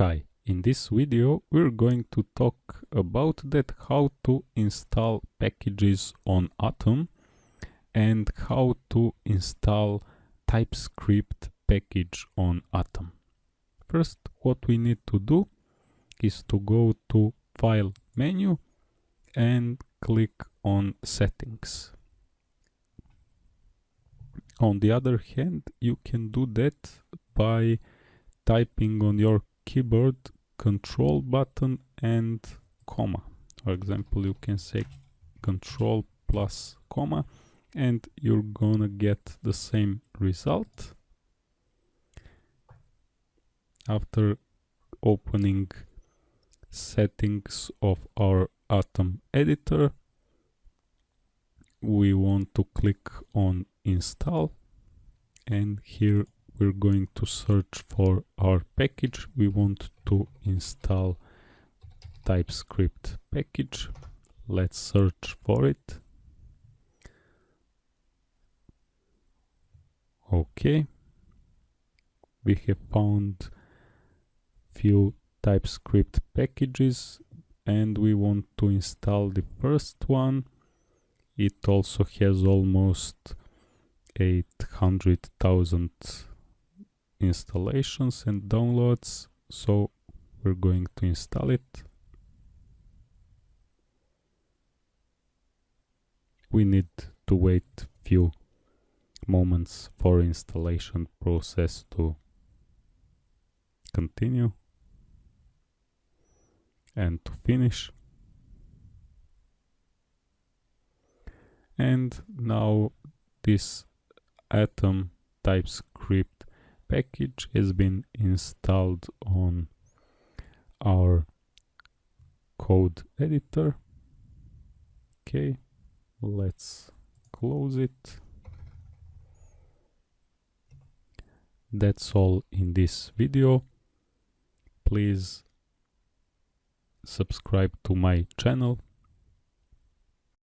Hi, in this video we're going to talk about that how to install packages on Atom and how to install TypeScript package on Atom. First what we need to do is to go to File menu and click on Settings. On the other hand, you can do that by typing on your keyboard control button and comma. For example, you can say control plus comma and you're gonna get the same result. After opening settings of our Atom editor, we want to click on install and here we're going to search for our package. We want to install TypeScript package. Let's search for it. Okay we have found few TypeScript packages and we want to install the first one. It also has almost 800,000 installations and downloads so we're going to install it. We need to wait few moments for installation process to continue and to finish. And now this atom TypeScript package has been installed on our code editor. Okay let's close it. That's all in this video. Please subscribe to my channel